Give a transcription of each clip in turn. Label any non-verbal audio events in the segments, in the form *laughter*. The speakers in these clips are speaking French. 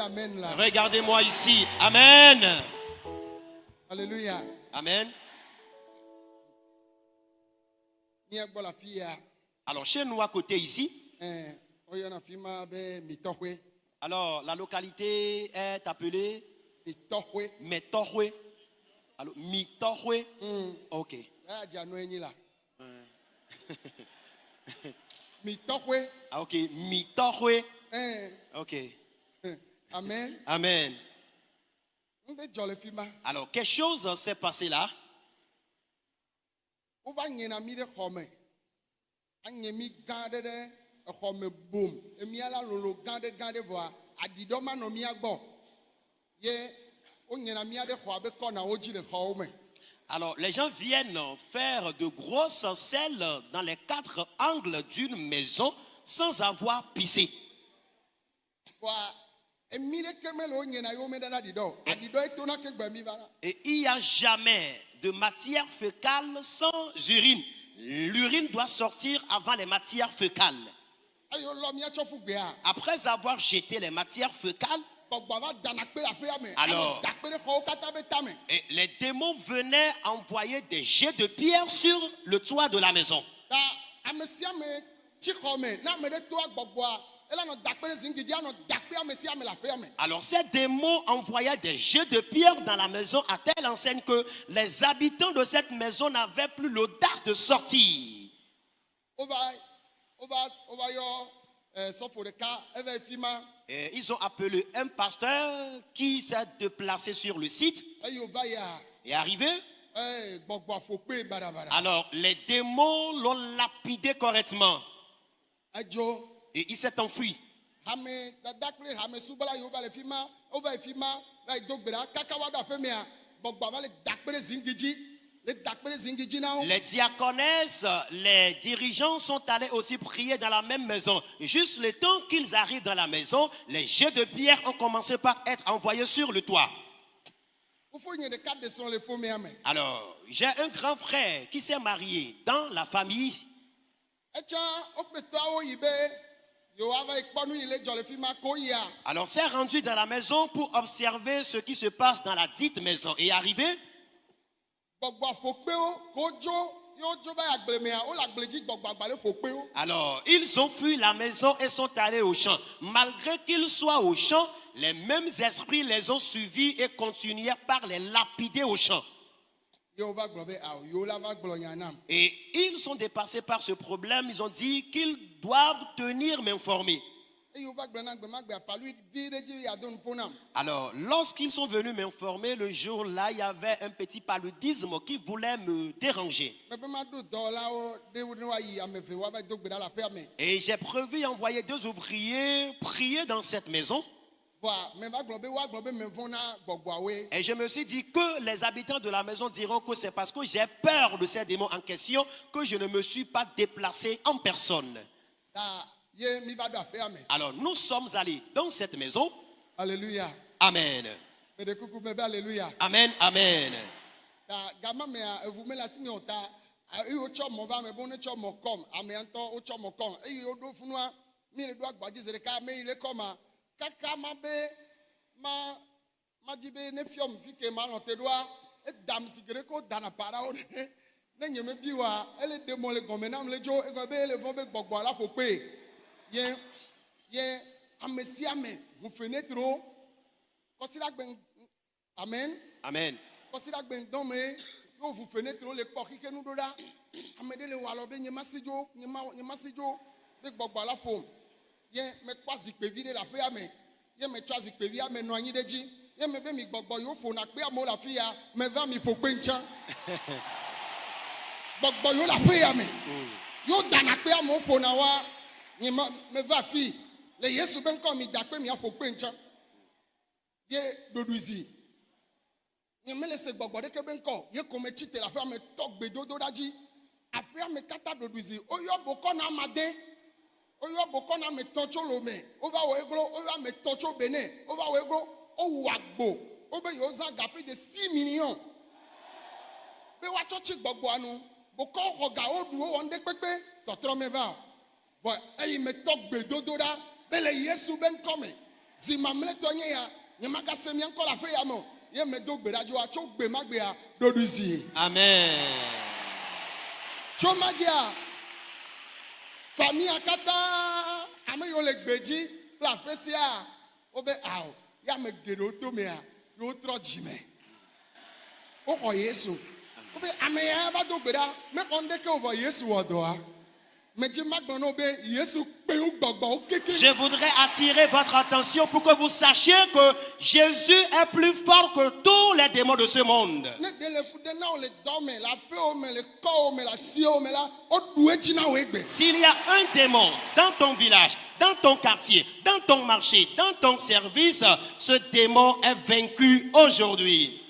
amen la. Regardez-moi ici. Amen. Alléluia. Amen. Ya. Alors, chez nous à côté ici, bɛ mitɔƒe. alors la localité est appelée. Metohwe. Alors, Mitohwe. Hmm. Ok. *laughs* Ah, ok. Mitohwe. Ɛɛ Ok. amen. Amen. N bɛ jɔ le fi ma. Alors, quelque chose s'est passé là. Alors, les gens viennent faire de grosses selles dans les quatre angles d'une maison sans avoir pissé. Na. Et il n'y a jamais de matière fécale sans urine. L'urine doit sortir avant les matières fécales. Gbea. Après avoir jeté les matières fécales, Alors. Et les démons venaient envoyer des jets de pierre sur le toit de la maison. Alors ces démons envoyaient des jets de pierre dans la maison à telle enseigne que les habitants de cette maison n'avaient plus l'audace de sortir. Et ils ont appelé un pasteur qui s'est déplacé sur le site. Et arrivé. badabada Alors les démons l'ont lapidé correctement. Et il s'est enfui. Les diaconesses, les dirigeants sont allés aussi prier dans la même maison. Juste le temps qu'ils arrivent dans la maison, les jets de pierre ont commencé par être envoyés sur le toit. Alors, j'ai un grand frère qui s'est marié dans la famille. ko yia Alors, s'est rendu dans la maison pour observer ce qui se passe dans la dite maison. Et arrivé, alors, ils ont fui la maison et sont allés au champ. Malgré qu'ils soient au champ, les mêmes esprits les ont suivis et continuèrent par les lapider au champ. Et ils sont dépassés par ce problème. Ils ont dit qu'ils doivent tenir m'informer. Alors, lorsqu'ils sont venus m'informer, le jour-là, il y avait un petit paludisme qui voulait me déranger. Et j'ai prévu envoyer deux ouvriers prier dans cette maison. Et je me suis dit que les habitants de la maison diront que c'est parce que j'ai peur de ces démons en question que je ne me suis pas déplacé en personne. Alors, nous sommes allés dans cette maison. aleluya Amen. Amen. Amen. *laughs* yɛ yɛ ame sia ame hufenetro kɔsiɖagbe amen. Amen. Kɔsiɖagbe dɔme yóò hufenetro le kpɔ xixi nu ɖo ɖa ame ɖe le wɔ alɔ be nye ma si dzo nye ma nye ma si dzo be gbɔgbɔ la ƒom yɛ mekpɔ zikpevi ɖe le aƒea me yɛ metsɔ zikpevia me nɔ anyi ɖe dzi yɛ me be mi gbɔgbɔ yóò ƒona kpe amewo le afi ya. Me va mi ƒo kpe ŋtsã *laughs* gbɔgbɔ yóò le aƒea me mm. yóò dana kpe amewo ƒona wa nye ma meva afi le yesu be ŋkɔ mi da kpe miaƒo kpe ŋtsã ye ɖoɖuizi nye mele se gbɔgbɔ ɖeke be ŋkɔ ye ko me tsi te le aƒea me tɔ gbedodo ɖa dzi aƒea me katã ɖoɖuizi woyɔ bokɔ na amade woyɔ bokɔ na ame tɔ tso lome wova wɔ eglo woyɔ ame tɔ tso benin wova wɔ eglo wowu agbo. Wobe yewo zã ga plus de six millions. Be woatsɔ tsi gbɔgbɔa nu bokɔ xɔ ga woɖu wowɔ ŋɖe kpekpe tɔtrɔ me va. o vɔ eyi me tɔ gbedodo ɖa. Be le yesu be ŋkɔ me. Zi mamlɛtɔ nye ya. Nye magase mia ŋkɔ le aƒe ya me o. Ye me do gbe ɖa dzo tso gbe ma gbea ɖoɖuizi Amen. tso ma dzia famia katã ame yiwo le gbe dzi kple aƒe sia wobe awɔ ya ame geɖewo to mea yewo trɔ dzime woxɔ yesu. Wobe ame ya va do gbe ɖa mexɔ ŋɖeke o vɔ yesu wɔ dɔa Je voudrais attirer votre attention pour que vous sachiez que Jésus est plus fort que tous les démons de ce monde. S'il y a un démon dans ton village, dans ton quartier, dans ton marché, dans ton service, ce démon est vaincu aujourd'hui.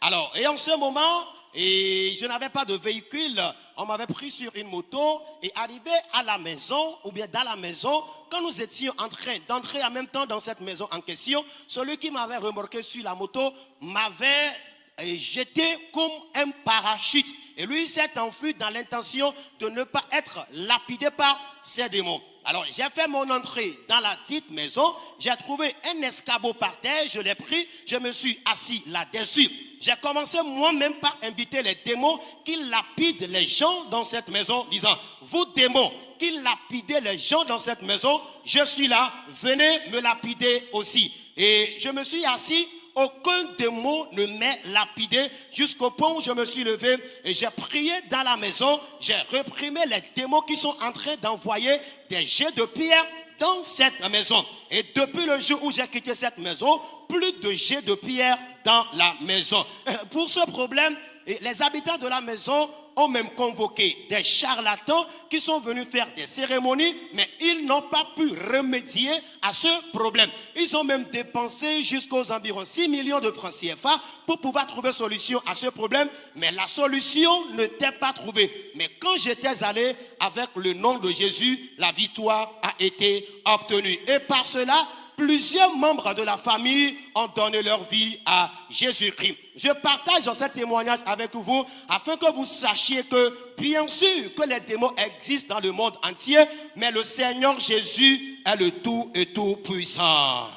Alors, et en ce moment, et je n'avais pas de véhicule, on m'avait pris sur une moto et arrivé à la maison, ou bien dans la maison, quand nous étions en train d'entrer en même temps dans cette maison en question, celui qui m'avait remorqué sur la moto m'avait euh, jeté comme un parachute. Et lui s'est enfui dans l'intention de ne pas être lapidé par ces démons. Alors j'ai fait mon entrée dans la dite maison, j'ai trouvé un escabeau par terre, je l'ai pris, je me suis assis là-dessus. J'ai commencé moi-même par inviter les démons qui lapident les gens dans cette maison, disant, vous démons qui lapidez les gens dans cette maison, je suis là, venez me lapider aussi. Et je me suis assis aucun démon ne m'est lapidé jusqu'au point où je me suis levé et j'ai prié dans la maison. J'ai reprimé les démons qui sont en train d'envoyer des jets de pierre dans cette maison. Et depuis le jour où j'ai quitté cette maison, plus de jets de pierre dans la maison. Euh, Pour ce problème, les habitants de la maison ont même convoqué des charlatans qui sont venus faire des cérémonies, mais ils n'ont pas pu remédier à ce problème. Ils ont même dépensé jusqu'aux environs 6 millions de francs CFA pour pouvoir trouver solution à ce problème, mais la solution n'était pas trouvée. Mais quand j'étais allé avec le nom de Jésus, la victoire a été obtenue. Et par cela, plusieurs membres de la famille ont donné leur vie à Jésus-Christ. Je partage ce témoignage avec vous afin que vous sachiez que bien sûr que les démons existent dans le monde entier, mais le Seigneur Jésus est le tout et tout puissant.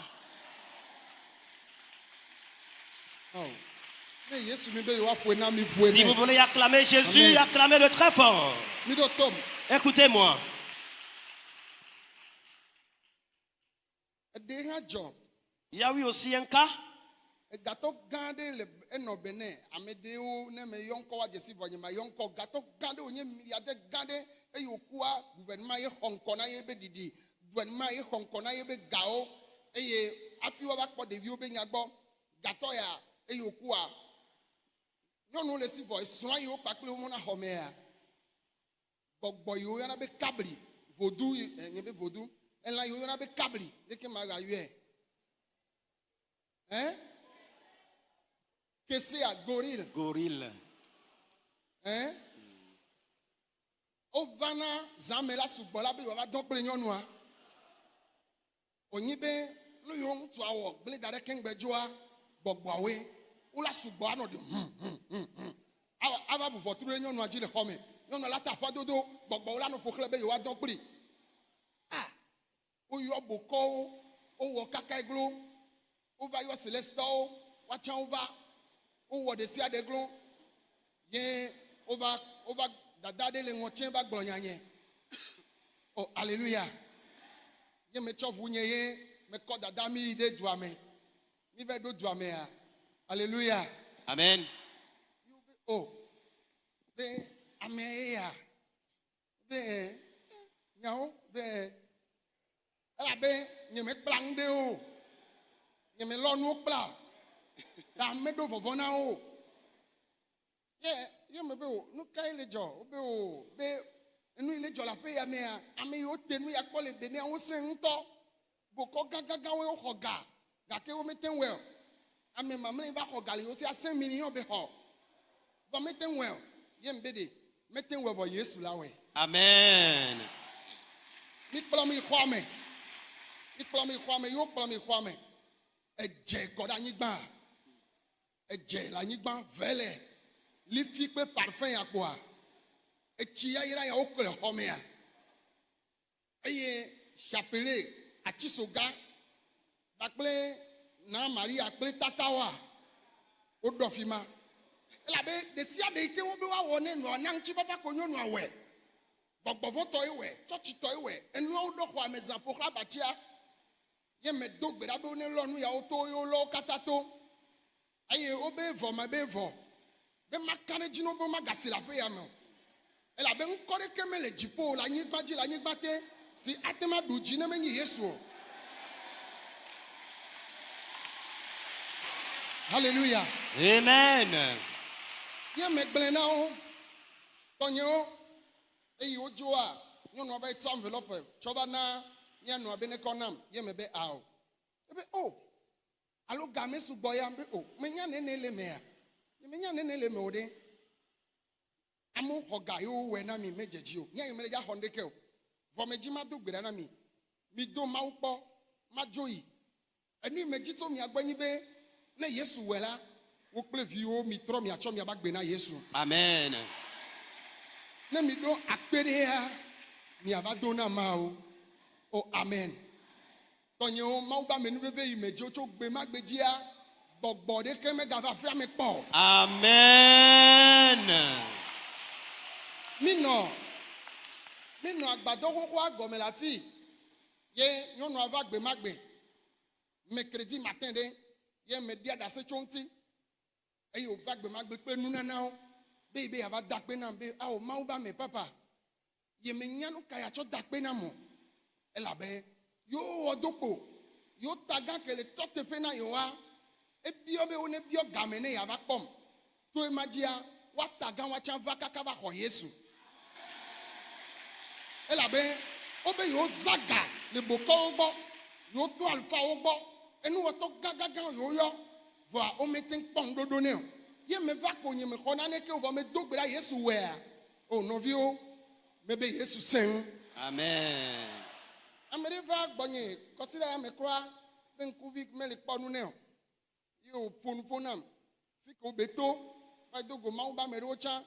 Oh. Si vous voulez acclamer Jésus, Amen. acclamez-le très fort. Écoutez-moi. they had job. Yawi osienka. Gato gande le eno bene amedeo ne me yonko wa jesi vanyima yonko gato gande onye yade gande e yokuwa gouvernement ye honko na ye be didi gouvernement ye honko ye be gao eye afi wa bakpo devi obe nyagbo gato ya e yokuwa nyɔnu le si vɔ esrɔ̃ yiwo kpakple wo na xɔmea. Gbɔgbɔ yiwo be kabli vodu enye eh, be vodu. Elã yiwo yɔna be kabli married, are you here? Hein? Qu'est-ce qu'il a? Gorille. Gorille. Hein? O vana zame la sugbɔla be yewoava dɔ kple nyɔnua. Wonyi be nu yiwo ŋutsua wɔ gble da ɖe keŋgbedzoa gbɔgbɔawoe. Wola sugbɔ anɔ de hum hum hum hum. Ava bubɔ tru ɖe nyɔnua dzi le xɔme. Nyɔnua la ta afɔdodo gbɔgbɔwo la nɔ ƒoxlẽ be yewoa dɔ kpli. Ah! Woyɔ bokɔwo wowɔ kaka glo wova yɔ selestɔwo woatsã wova wowɔ ɖe sia ɖe glo. Ye wova wova dada ɖe le ŋɔtse va gblɔ nyanye. O aleluya ye metsɔ ʋu nye ye mekɔ dada mi yi ɖe dua me. Mi va ɖo dua mea. Aleluya Amen. o be ame ye ya. Be ɛ nyawo be elabe nye me kpla ŋu ɖe o. Nye me lɔ nuwo kpla. *laughs* Ta ame ɖo vɔvɔ na wo. Ye ye me be o nu ka ye le dzɔ? O be o be enu yi le dzɔ le aƒe ya mea ame yiwo te nu ya kpɔ le benea wosẽ ŋutɔ. Bokɔ gãgãgãwoe woxɔ ga gake womete ŋu wɛ o. Ame mamlɛ yi va xɔ ga le yiwo si asẽ million be xɔ. Vɔ mete ŋu o. Ye me be de mete ŋu wɛ vɔ yesu la wɛ Amen. mikplɔ mi xɔa me mikplɔ mi xɔa me yiwo kplɔ mi xɔa me edze kɔ ɖe anyigba edze le anyigba vɛlɛ lifi kple parfum ya etsi yayra ya wokɔ le xɔ mea eye chapele atisoga kpakple na maria kple tatawoa woɖɔ fi ma. Elabe ɖe sia ɖe yi ke wobe woawɔ ne nua na ŋutifafa ko nyɔnua wɛ gbɔgbɔvɔtɔ yi wɛ tsɔtsitɔ yi wɛ enuawo ɖo xɔ ame zã ƒoxla abatia ye me do gbe ɖa be ne lɔ nu yawo to ye wolɔ wo katã to. Eye wobe vɔ me be vɔ be maka ɖe dzi na wo be magasi le aƒe ya me o. Elabe ŋkɔ ɖeke mele dziƒo le anyigba dzi le anyigba te si ate ma ɖu dzi ne menye yesu o. Hallelujah. Amen. ye me gblẽ na wo tɔnyewo eye wodzoa nyɔnua be tsɔ envelope tsɔ va na mianɔa be ne kɔ nam ye me be ao ebe o alo game sugbɔ ya be o menya nene le mea. Menya nene le me o ɖe amewo xɔ ga yewo wɔe na mi medzedzi o nye yi me le dza xɔ ŋdeke o vɔ me dzi ma do gbe ɖa na mi. Mi do mawu kpɔ ma dzo yi. Enu yi me dzi tso mia gbɔ nyi be ne yesu wɛ la wo kple viwo mi trɔ miatsɔ miaba gbe na yesu. Amen. ne mi ɖo akpe ɖe ya miava do na mawo o amen. Tɔnyewo mawu be amenuveve yi me dzo tso gbe ma gbe dzia gbɔgbɔ ɖeke megava aƒea me kpɔ o. Amen. minɔ minɔ agbadɔ xoxoa gɔme le afi ye nyɔnua va gbe ma gbe. Mercredi matin ɖe ye me ɖia ɖase tso ŋuti eye wòva gbe ma gbe kple nunanawo be yi be yeava da akpe nam be awo mawu ba me papa. Ye menya nu ka yeatsɔ da akpe nam o elabe yewo wɔ kpo yewo ta gã ke le tɔ teƒe na yewoa ebiɔ be wo ne biɔ game ne yeava kpɔm to ema dzia woata gã woatsã va kaka va xɔ yesu elabe wobe yewo za ga le bokɔwo gbɔ yewo to alifawo gbɔ enuwɔtɔ gãgãgã yewo yɔ vɔa womete ŋu kpɔ ŋuɖoɖo nɛ o. Ye me va ko nye me xɔ naneke o vɔ me do gbe ɖa yesu wɛa o. Nɔviwo mebe yesu ŋu Amen. Ame ɖe va gbɔnye kɔsi ɖe ame kura be ŋkuvi mele kpɔ nu nɛ o ye wòƒo nu ƒo nam fi ke wobe to va do go mawu be ame ɖewo tsã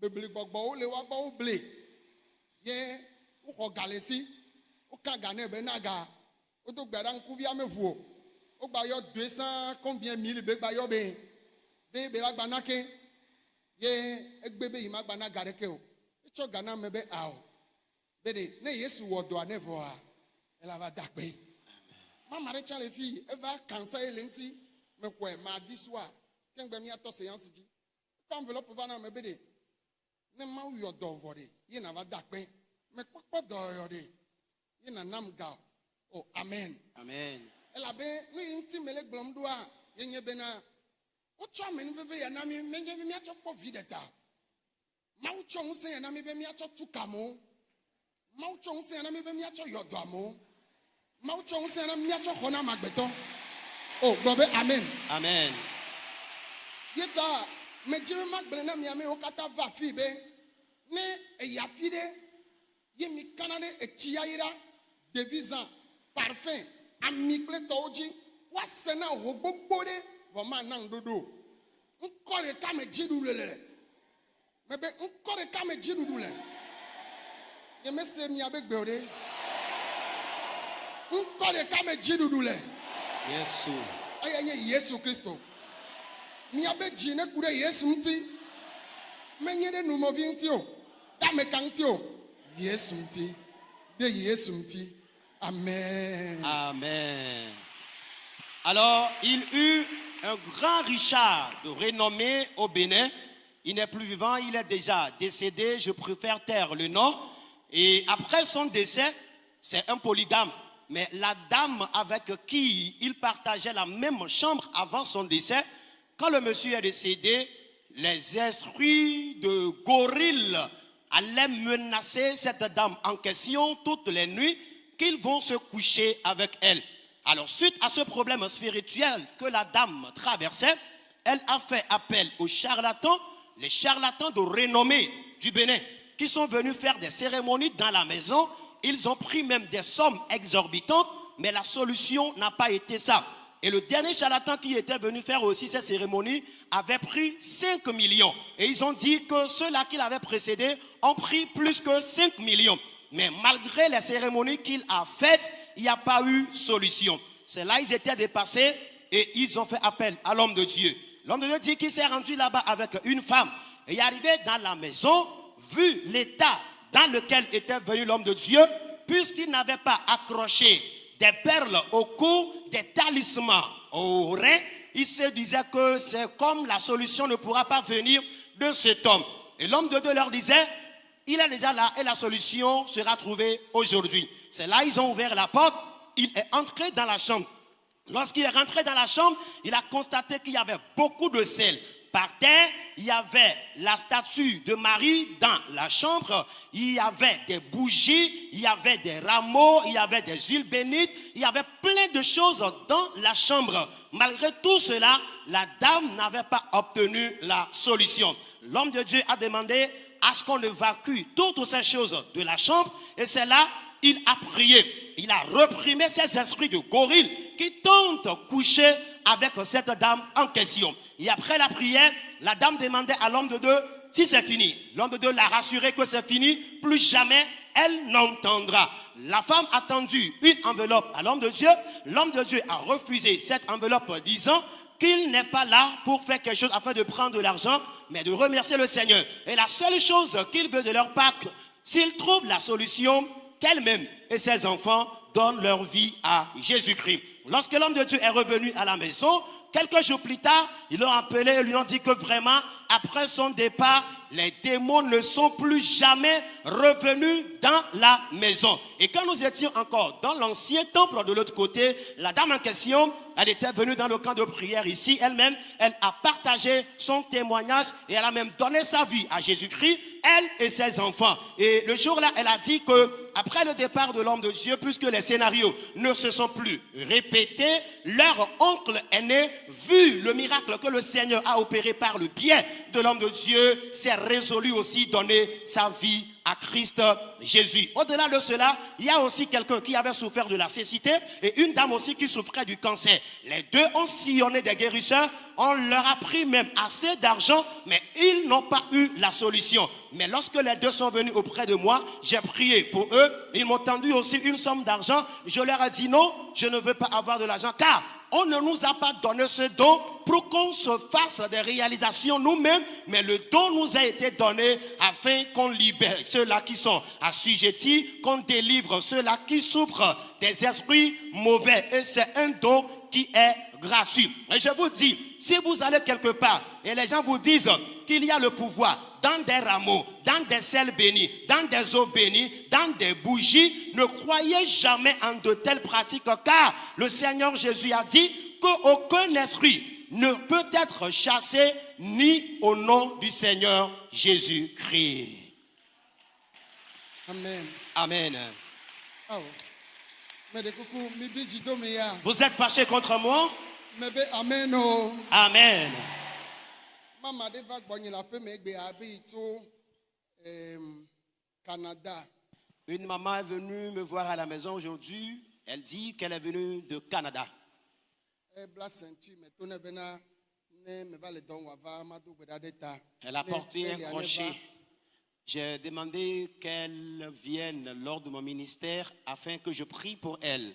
beble gbɔgbɔwo le woagbɔ woble ye woxɔ ga le si woka ga nɛ be na ga. Wodo gbe ɖa ŋkuvia meʋu o wogba yɔ doe sãa combien mille be gba yɔ be be be la gba na ke. Ye egbe be yi ma gba na ga ɖeke o. Etsɔ ga na me be ao. Be de ne yesu wɔ dɔa ne vɔa ela va da kpe mama ɖe tsã le fi eva kansa ye le ŋuti mexɔe madi sua kengbe miatɔ seance dzi kɔ envelope va na me be de ne mawu yɔ dɔ vɔ de ye na va da kpe mekpɔkpɔ dɔyɔ de ye na nam ga o amen. Amen. elabe nu yi ŋuti mele gblɔm ɖoa yenye bena wotsɔ amenuveve ya na mi menye be miatsɔ kpɔ vi ɖeka mawu tsɔ ŋusẽ ya na mi be miatsɔ tu kamewo mawu tsɔ ŋusẽ ya na mi be miatsɔ yɔ dɔ amewo ŋusẽ ya na mi miatsɔ xɔ na amegbetɔ o gblɔ be amen. Amen. ye ta medzi be magblẽ na mi amewo katã va fi be ne eyi afi ɖe ye mi kana ɖe etsi yayra ɖevi zã parfum ami kple tɔwo dzi woase na ho gbogbo ɖe vɔ mana ŋuɖoɖo o ŋkɔ ɖeka me dziɖuɖu le le mebe ŋkɔ ɖeka me dziɖuɖu le. Nyemese miabe gbe o ɖe ŋkɔ ɖeka me dziɖuɖu le Yesu. eye nye yesu kristo miabe dzi ne ku ɖe yesu ŋuti menye ɖe numɔvi ŋuti o ɖe ameka ŋuti o yesu ŋuti ɖe yesu ŋuti amen Amen. Alors, il eut un grand Richard de renommée au Bénin. Il n'est plus vivant, il est déjà décédé. Je préfère taire le nom. Et après son décès, c'est un polygame. Mais la dame avec qui il partageait la même chambre avant son décès, quand le monsieur est décédé, les esprits de gorilles allaient menacer cette dame en question toutes les nuits qu'ils vont se coucher avec elle. Alors, suite à ce problème spirituel que la dame traversait, elle a fait appel aux charlatans, les charlatans de renommée du Bénin, qui sont venus faire des cérémonies dans la maison. Ils ont pris même des sommes exorbitantes, mais la solution n'a pas été ça. Et le dernier charlatan qui était venu faire aussi ces cérémonies avait pris 5 millions. Et ils ont dit que ceux-là qui l'avaient précédé ont pris plus que 5 millions. Mais malgré les cérémonies qu'il a faites, il n'y a pas eu solution. C'est là ils étaient dépassés et ils ont fait appel à l'homme de Dieu. L'homme de Dieu dit qu'il s'est rendu là-bas avec une femme. Et est arrivé dans la maison, vu l'état dans lequel était venu l'homme de Dieu, puisqu'il n'avait pas accroché des perles au cou, des talismans au rein, il se disait que c'est comme la solution ne pourra pas venir de cet homme. Et l'homme de Dieu leur disait, il est déjà là et la solution sera trouvée aujourd'hui. C'est là ils ont ouvert la porte, il est entré dans la chambre. Lorsqu'il est rentré dans la chambre, il a constaté qu'il y avait beaucoup de sel. Par terre, il y avait la statue de Marie dans la chambre, il y avait des bougies, il y avait des rameaux, il y avait des huiles bénites, il y avait plein de choses dans la chambre. Malgré tout cela, la dame n'avait pas obtenu la solution. L'homme de Dieu a demandé à ce qu'on évacue toutes ces choses de la chambre et c'est là il a prié. Il a reprimé ces esprits de gorille qui tentent coucher avec cette dame en question. Et après la prière, la dame demandait à l'homme de Dieu si c'est fini. L'homme de Dieu l'a rassuré que c'est fini, plus jamais elle n'entendra. La femme a tendu une enveloppe à l'homme de Dieu. L'homme de Dieu a refusé cette enveloppe disant qu'il n'est pas là pour faire quelque chose afin de prendre de l'argent, mais de remercier le Seigneur. Et la seule chose qu'il veut de leur part, s'il trouve la solution, qu'elle-même et ses enfants donnent leur vie à Jésus-Christ. Lorsque l'homme de Dieu est revenu à la maison, quelques jours plus tard, ils l'ont appelé et lui ont dit que vraiment, après son départ, les démons ne sont plus jamais revenus dans la maison. Et quand nous étions encore dans l'ancien temple de l'autre côté, la dame en question, elle était venue dans le camp de prière ici elle-même, elle a partagé son témoignage et elle a même donné sa vie à Jésus-Christ, elle et ses enfants. Et le jour-là, elle a dit que après le départ de l'homme de Dieu, puisque les scénarios ne se sont plus répétés, leur oncle aîné, vu le miracle que le Seigneur a opéré par le biais de l'homme de Dieu, s'est résolu aussi donner sa vie à Christ Jésus. Au-delà de cela, il y a aussi quelqu'un qui avait souffert de la cécité et une dame aussi qui souffrait du cancer. Les deux ont sillonné des guérisseurs, on leur a pris même assez d'argent, mais ils n'ont pas eu la solution. Mais lorsque les deux sont venus auprès de moi, j'ai prié pour eux, ils m'ont tendu aussi une somme d'argent. Je leur ai dit non, je ne veux pas avoir de l'argent car on ne nous a pas donné ce don pour qu'on se fasse des réalisations nous-mêmes, mais le don nous a été donné afin qu'on libère ceux-là qui sont assujettis, qu'on délivre ceux-là qui souffrent des esprits mauvais. Et c'est un don qui est gratuit. Et je vous dis, si vous allez quelque part et les gens vous disent qu'il y a le pouvoir dans des rameaux, dans des sels bénis, dans des eaux bénies, dans des bougies, ne croyez jamais en de telles pratiques car le Seigneur Jésus a dit qu'aucun esprit ne peut être chassé ni au nom du Seigneur Jésus-Christ. Amen. Amen. Oh. Vous êtes fâchés contre moi? Amen. Une maman est venue me voir à la maison aujourd'hui. Elle dit qu'elle est venue de Canada. Elle a porté un crochet. J'ai demandé qu'elle vienne lors de mon ministère afin que je prie pour elle.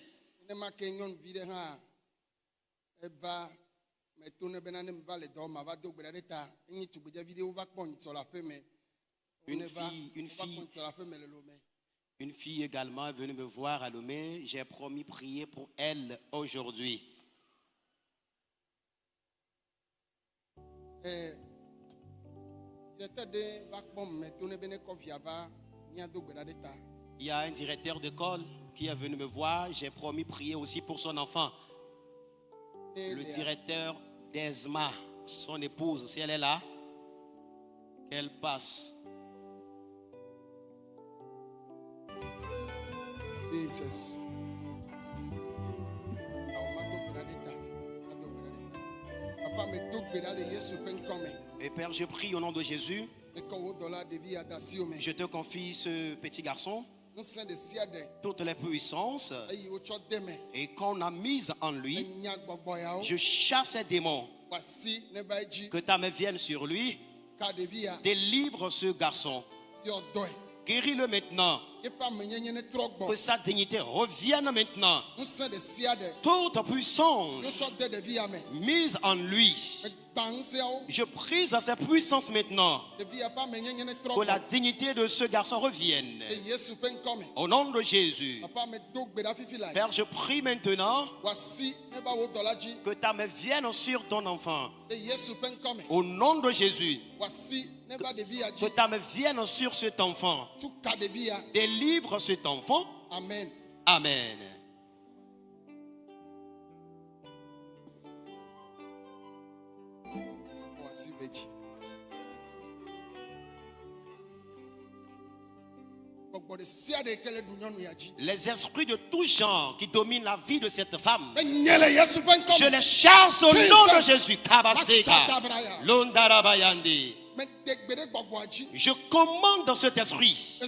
Une fille, une fille, également est venue me voir à Lomé. J'ai promis prier pour elle aujourd'hui. Il y a un directeur d'école qui est venu me voir. J'ai promis prier aussi pour son enfant. Le directeur d'ESMA, son épouse, si elle est là, qu'elle passe. Jesus. Papa Yesu me Et Père, je prie au nom de Jésus. Je te confie ce petit garçon, toutes les puissances, et qu'on a mise en lui. Je chasse ces démons. Que ta main vienne sur lui. Délivre ce garçon. Guéris-le maintenant. Que sa dignité revienne maintenant. Toute puissance mise en lui. Je prise à sa puissance maintenant. Que la dignité de ce garçon revienne. Au nom de Jésus. Père, je prie maintenant que ta main vienne sur ton enfant. Au nom de Jésus. Que dzi ta main vienne sur cet enfant. Délivre cet enfant. amen Amen. Les esprits de tout genre qui dominent la vie de cette femme. Je les chasse au nom de. Jésus. Je commande cet esprit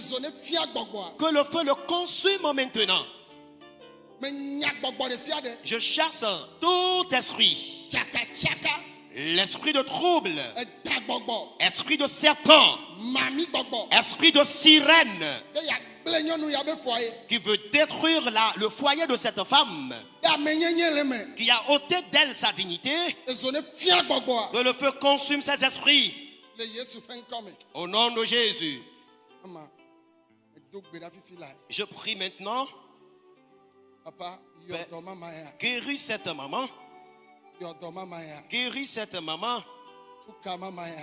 que le feu le consume maintenant. Je chasse tout esprit. L'esprit de trouble, esprit de serpent, esprit de sirène. Qui veut détruire la- le foyer de cette femme, qui a ôté d'elle sa dignité, que le feu consume ses esprits. Au nom de Jésus, je prie maintenant, papa ya guéris cette maman, guéris cette maman,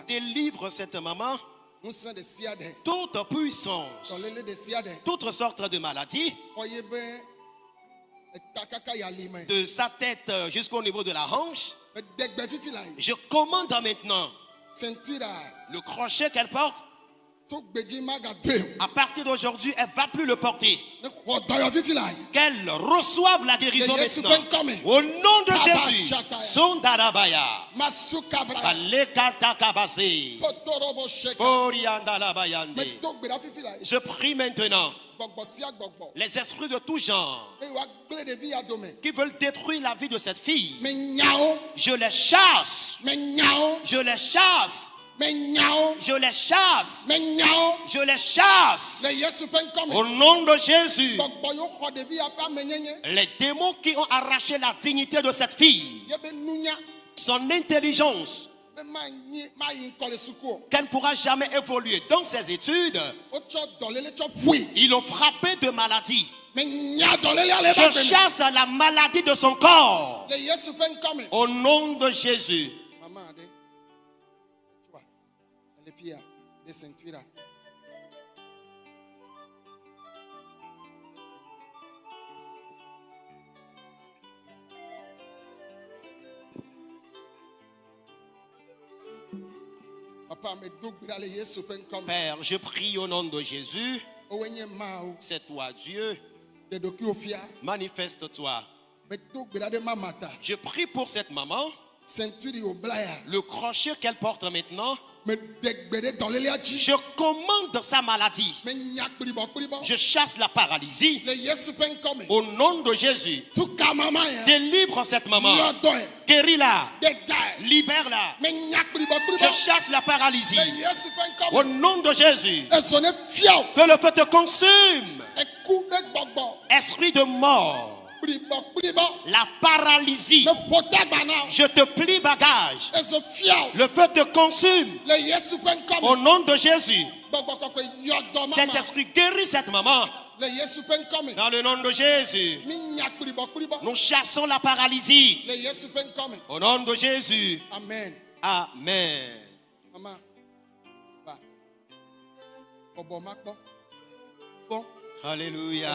délivre cette maman, toute puissance, toutes sortes de me de sa tête jusqu'au niveau de la hanche. Je commande maintenant le crochet qu'elle porte. À partir d'aujourd'hui, elle ne va plus le porter. Qu'elle reçoive la guérison maintenant. Au nom de Jésus. Sondarabaya. Je prie maintenant les esprits de tout genre qui veulent détruire la vie de cette fille. Je les chasse. Je les chasse. Je les chasse. Je les chasse. Au nom de Jésus. Les démons qui ont arraché la dignité de cette fille, ye be nunya son intelligence, qu'elle ne pourra jamais évoluer dans ses études, ils l'ont frappée de maladie. Je chasse la maladie de son corps. Au nom de Jésus. Père, je prie au nom de Jésus. mawo C'est toi, Dieu. Manifeste-toi. Je prie pour cette maman. Le crochet qu'elle porte maintenant, je commande sa maladie. Je chasse la paralysie. Au nom de Jésus. Délivre cette maman. Guéris-la. Libère-la. Je chasse la paralysie. Au nom de Jésus. Que le feu te consume. Esprit de mort. La paralysie. Je te plie bagage. Le feu te consume. Au nom de Jésus. Cet esprit guérit cette maman. Dans le nom de Jésus. Nous chassons la paralysie. Au nom de Jésus. amen Amen. Maman, Alléluia.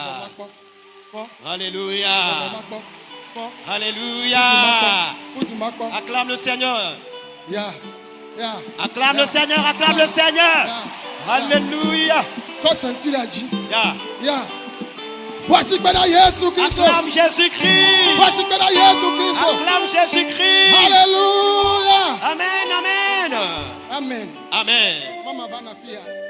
Alléluia. Alléluia. Acclame le Seigneur. Acclame le Seigneur. Acclame le Seigneur. Alléluia. Voici gbẹdẹ Yesu Kristo. Acclame Jésus-Christ. Voici gbẹdẹ Yesu Kristo. Acclame Jésus-Christ. Hallelujah. Amen. Amen. Amen. Amen.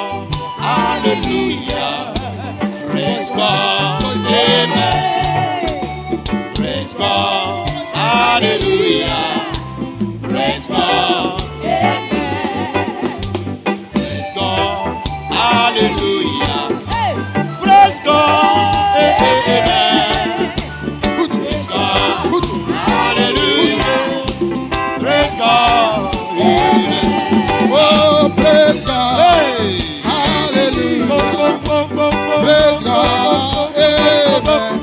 God. Hallelujah. Praise God. Amen. Praise God. Hallelujah. Praise God. Amen.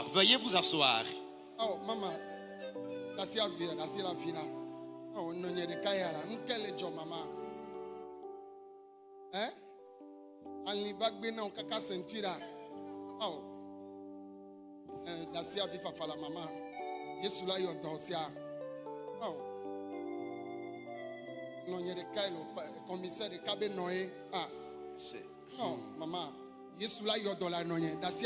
Asseoir. Veuillez vous asseoir. Oh, mama. Là. Oh, non, maman? Hein? Ali bagbe na kaka ceinture là. Oh. Eh, dasi la vie, fafala, maman. Yesu la yo dansia. Oh. Non, il y a des caillas, le commissaire de Kabe Noé. Ah. C'est- Non, maman. Yesu la yɔ dɔ la nɔ nye dasi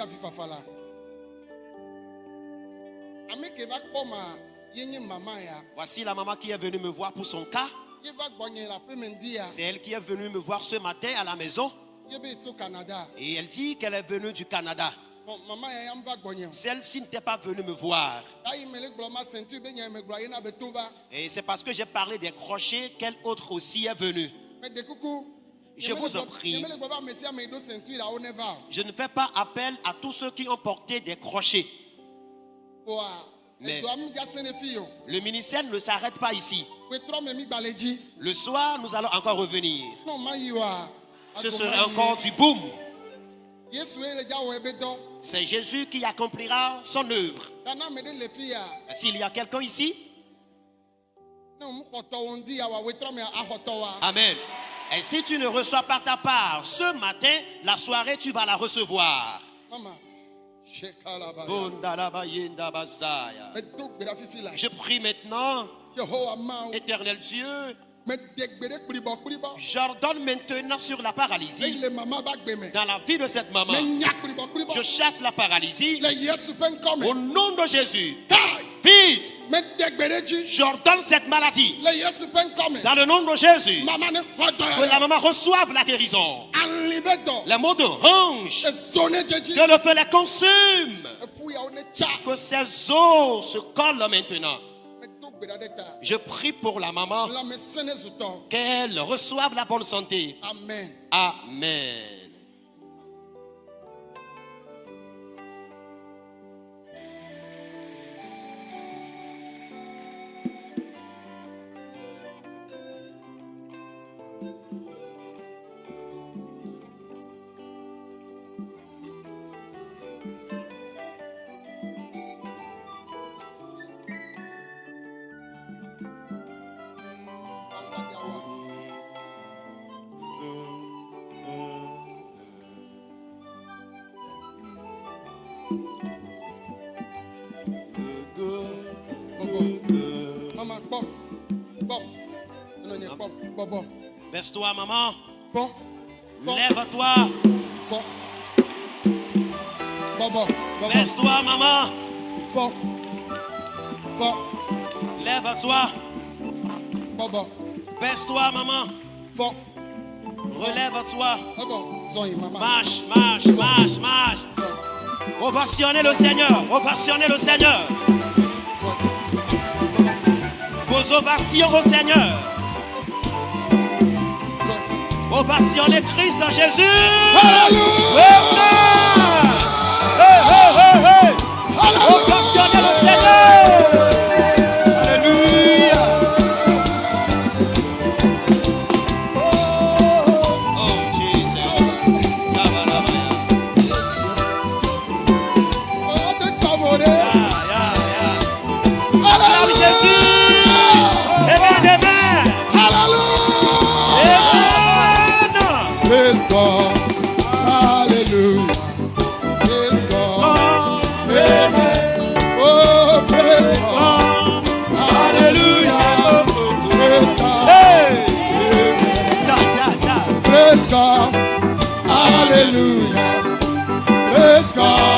Voici la maman qui est venue me voir pour son cas. C'est elle qui est venue me voir ce matin à la maison. Et elle dit qu'elle est venue du Canada. Celle-ci n'était pas venue me voir. Et c'est parce que j'ai parlé des crochets qu'elle autre aussi est venue. Je vous en prie. Je ne fais pas appel à tous ceux qui ont porté des crochets. Mais-. Le ministère ne s'arrête pas ici. Le soir, nous allons encore revenir. Ce yi. encore du boom. C'est Jésus qui accomplira son œuvre. fi ya S'il y a quelqu'un ici, Amen. Et si tu ne reçois pas ta part ce matin, la soirée, tu vas la recevoir. Je prie maintenant, éternel Dieu, j'ordonne maintenant sur la paralysie. Dans la vie de cette maman. Je chasse la paralysie. Au nom de Jésus. Vite, j'ordonne cette maladie. Dans le nom de Jésus. Que la maman reçoive la guérison. Les mots de dzedzi que le feu les consume. Que ses os se collent maintenant. Je prie pour la maman. Qu'elle reçoive la bonne santé. amen. Amen. Baisse-toi, maman. Lève-toi. fɔ bɔbɔ bɔbɔ Baisse-toi, maman. fɔ fɔ Lève-toi. bɔbɔ Baisse-toi, maman. Relève-toi. Marche, marche, marche, marche. zɔn Ovationnez le Seigneur. Ovationnez le Seigneur. Vos ovations au Seigneur. Zɔn. Ovationnez Christ en Jésus. Hallelujah! fall.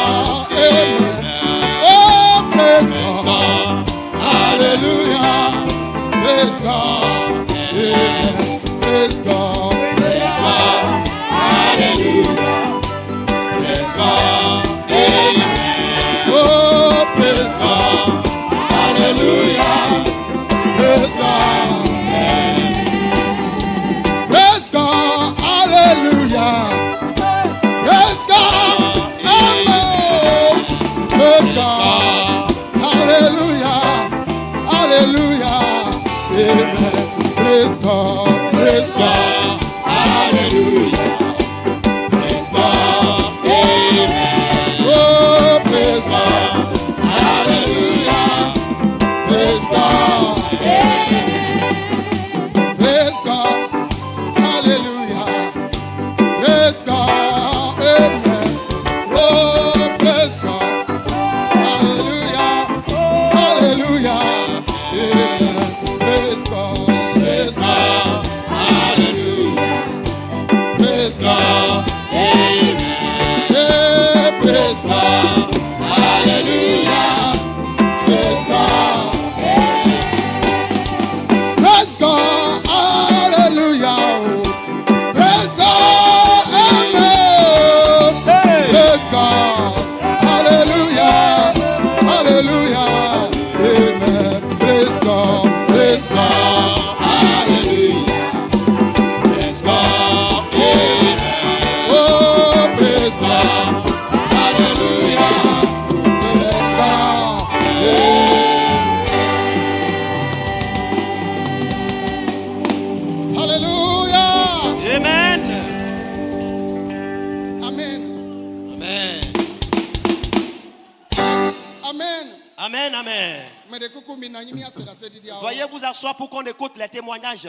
Vous asseoir pour qu'on écoute les témoignages.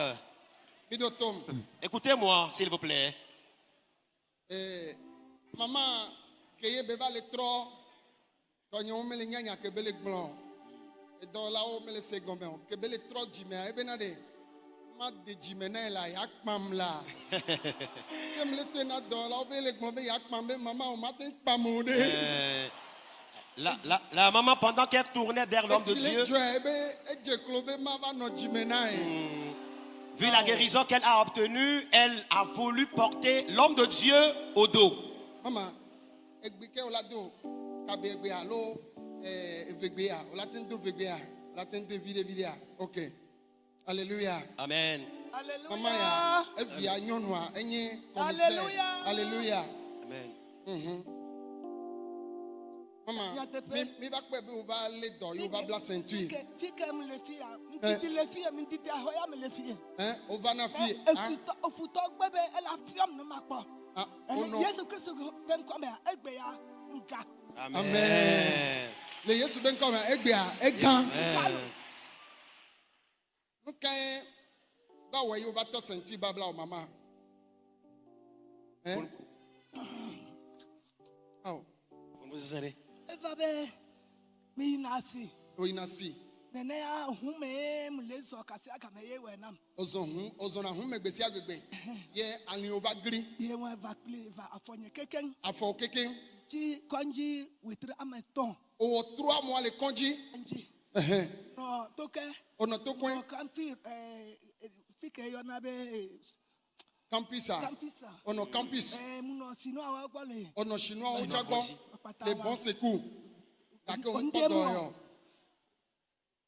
do Écoutez-moi, s'il vous plaît. ee mama keye be va le trɔ tɔnyewo mele nyanya kebe le gblɔ o. edɔwɔlawo mele se gɔmɛ o kebe le trɔ dzimea ebena de ma de dzime na ye la ya kpam la *laughs* dɔwɔlawo be le be ya kpam be mama o. Euh, la, la- la maman, pendant qu'elle tournait vers l'homme de Dieu, dzɔe ebe edze klo be ma va nɔ dzime na ye. vu la guérison qu'elle a obtenue, elle a voulu porter l'homme de Dieu au dos. mama egbe ke wola do kabe egbe alo ɛɛ evegbea wola te ŋu do vegbea wola te ŋu do evi ɖe vi ɖea ok alléluia Amen. enye commissaire Alléluia. alléluia Amen. mhm mama Mama, Maman, mi va kpɛ bi o va le dɔ ye o va bila ceinture. Ti kɛ mi le fi ya, mi didi eh. le fi ye, mi didi ahɔya mi le fi ye. Eh, Ɛn o va na fi ye. Efutɔ efutɔ gbɛ bɛ ɛla fiam ne ma kpɔ. Ɛnɛ ah, eh, Yesu Kristu bɛ nkɔ mɛ egbe ya nga. Amen. Le Yesu bɛ nkɔ mɛ egbe ya egan. E Nuka ye báwo ye o va tɔ ceinture ba bila o mama. Ɛn. Awo. Mo n bɛ sisan dɛ eva be mi nasi oyinasi nene ya hume mulezo kasi aka me yewe nam. Ozon hu ozon na hume gbesi agbegbe. *laughs* Ye alin over green ye won eva play eva afonye keken afo keken ji konji witri ameton o trois mois le konji. Konji. Eh no toke. Ono tokwen. No kan fi eh, fike yo na be campus ah campus ono campus eh muno sino awa gbole ono sino awa wo dza gbɔ Ɔkpata le wa. bon secours gake o Onde kpɔdɔ mɔ. yɔ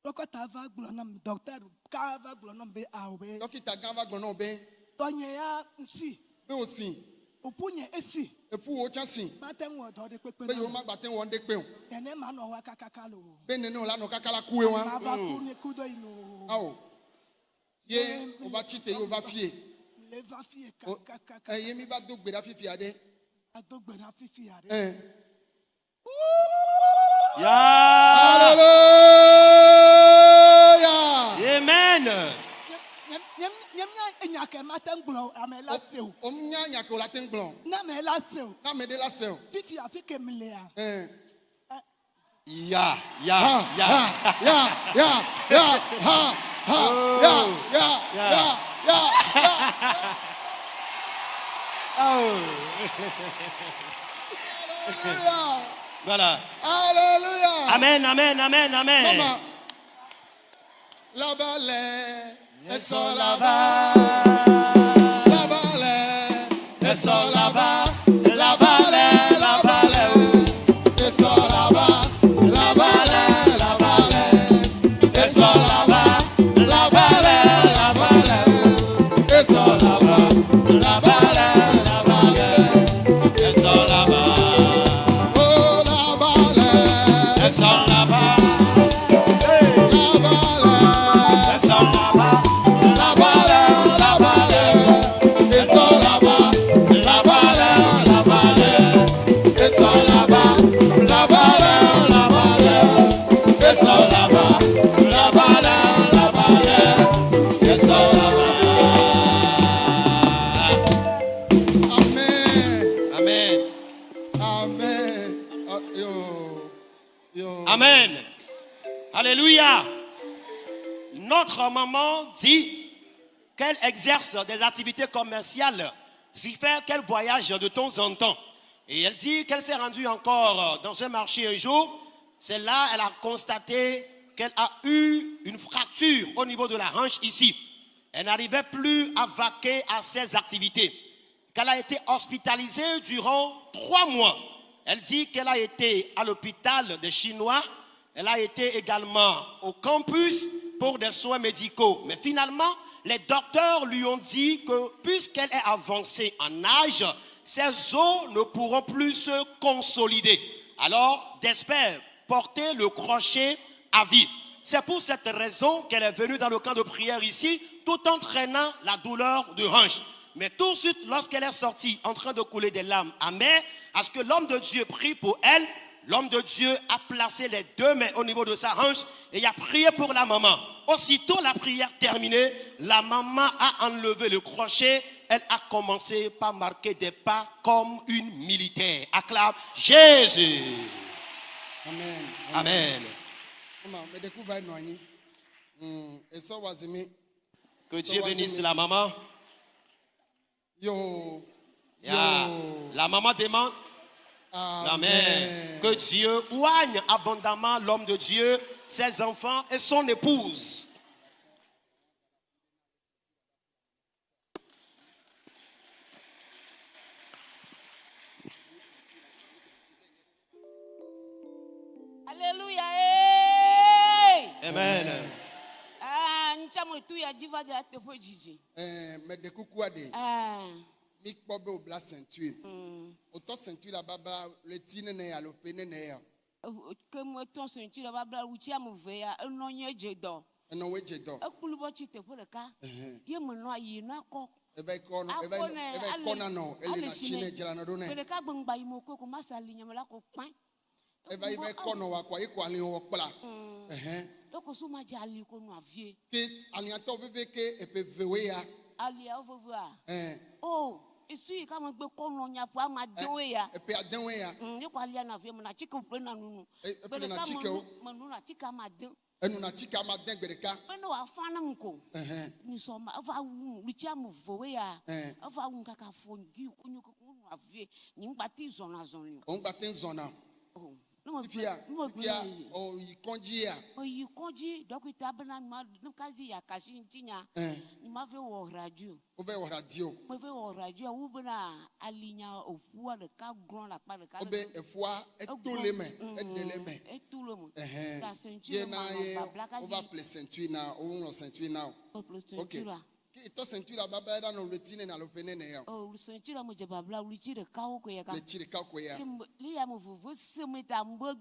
dɔkɔta va gblɔ nam dɔkita ká va gblɔ nam be awɔ be. Dɔkita gã va gblɔ nɔ be. Tɔnye ya nsi be o si òpu nye esi epu wo tsã si mate ŋu wɔ dɔ de kpekpe be yewo na ma gba te wɔ ŋɖe kpe o. Nene ma nɔ wa kakaka lo be nene o la nɔ kaka la kue ma wa va ku ne ku do yi no awo ye o va tsi te ye o va fie. Le va fie O- kakaka ɛ ye mi va do gbe ɖa fifi aɖe ado gbe na fifi ya ɖe ɛn. Yeah. Hallelujah. Amen. nye nye enya kɛ ma te ŋu gblɔ ame la se o O nya nya ke o la te ŋu gblɔ. ne ame la se o Na me de la se o. fifi afi ke mi le ya. Ya, ya, Ha ya. ha ya ya ya ha ha ya ya Ya. ya ya ya. Hallelujah. Voilà. Hallelujah. Amen, amen, amen, amen. Maman. Là-bas, les, elles sont là-bas. Les, elles sont là-bas. Là-bas, Alléluia. Notre maman dit qu'elle exerce des activités commerciales, ce qui fait qu'elle voyage de temps en temps. Et elle dit qu'elle s'est rendue encore dans un marché un jour. C'est là elle a constaté qu'elle a eu une fracture au niveau de la hanche ici. Elle n'arrivait plus à vaquer à ses activités. Qu'elle a été hospitalisée durant trois mois. Elle dit qu'elle a été à l'hôpital des Chinois. Elle a été également au campus pour des soins médicaux. Mais finalement, les docteurs lui ont dit que puisqu'elle est avancée en âge, ses os ne pourront plus se consolider. Alors, d'espère porter le crochet à vie. C'est pour cette raison qu'elle est venue dans le camp de prière ici, tout en traînant la douleur de hanche. Mais tout de suite, lorsqu'elle est sortie en train de couler des larmes amères, à ce que l'homme de Dieu prie pour elle, l'homme de Dieu a placé les deux mains au niveau de sa hanche et il a prié pour la maman. Aussitôt la prière terminée, la maman a enlevé le crochet. Elle a commencé par marquer des pas comme une militaire. Acclame Jésus. amen Amen. Zémer. Que Dieu bénisse la maman. Yo. La maman demande Amen. Que Dieu oigne abondamment l'homme de Dieu, ses enfants et son épouse. Alléluia. Hey! Amen. Ah, mikpɔ be wòbla sentue wòtɔ hmm. sentue la baba leti nene alo pe nene ya. ke me tɔ sentue la baba wutsi ame ve ya enɔ nye dze dɔ. enɔ wo dze dɔ. ekulu bɔ tsi teƒe ɖeka ye me nɔ yi nɔ akɔ. ebe kɔnɔ e ebe ebe kɔna nɔ ele e na tsi ne dzra nɔ ɖo nɛ. ɖeka gbɛngba yi me ko ko ma sa li nyame la ko kpãn. ebe yi be kɔnɔ wa kɔ eko ali wɔ kpla. Hmm. dɔkɔ so ma dze ali ko nua vie. ke aliatɔ veve ke epe vewe ya. aliawo vevea. o. Oh isu yi kama gbe kɔnɔ nyafu ama denwe ya. epe adenwe ya. Mm, ne e, ko aliya na fiye muna cikew pe na nunu. epe na cikew. mɛ nuna cike ama den. enuna cike ama den gbedeka. pe ne wa fa ne ko. nisɔnba efa wu lutia mu vowe ya. efa wu kaka fɔ nji kunyukuku nu avie nin gba ti zɔna zɔni. o ŋgba ti zɔna. Oh fia fia oyikanji a. oyikanji dɔkita bena ma kasi yakasi ntinya. n ma fɛ wɔ radio. o fɛ wɔ radio. mo fɛ wɔ radio o bena alinya ofua ɖeka gblɔn la kpa ɖeka. o bɛ efua eto le mɛ eɖe le mɛ. eto le mɛ. ta sentue ma nɔ babla ye o va ple sentue na o ŋlɔ sentue na o. ok. Itɔ sentura babla da no retine na lopene ne ya. Oh, o sentura mo je babla wuri ɖeka wo ko ya ka. Le tsi ɖeka ko ya. Li ya mo vovo seme ta mbo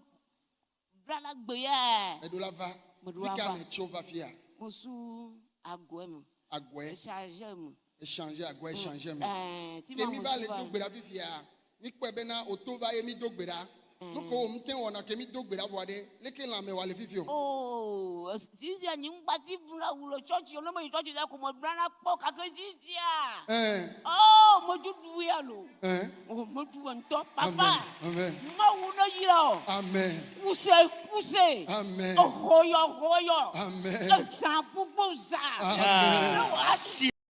blala gbe ya. Eɖo la va. Meɖo la va. Fika ne tso va fia. Mo su agɔe me. Agɔe. Echange me. Echange agɔe echange me. Mm. Eh, Ɛɛ si ma mo su va. Kemi va le do gbe ɖa fifia. Mi kpɛ bena o to va ye mi do gbe ɖa. Nuko wo ŋute wɔna ke mi do gbe ɖa vɔ ɖe. Leke lãme wòa le fifi o. o sisia nyi ŋgbati buna wulo tsɔtsi o ne me yi tsɔtsi la ko me blana kpɔ kake sisia Ɛn. o me dudu ya lo Ɛn. o me du ŋutɔ Amen. papa Amen. mawu ne yi la o Amen. kuse kuse Amen. ehoyɔ hoyɔ Amen. ezã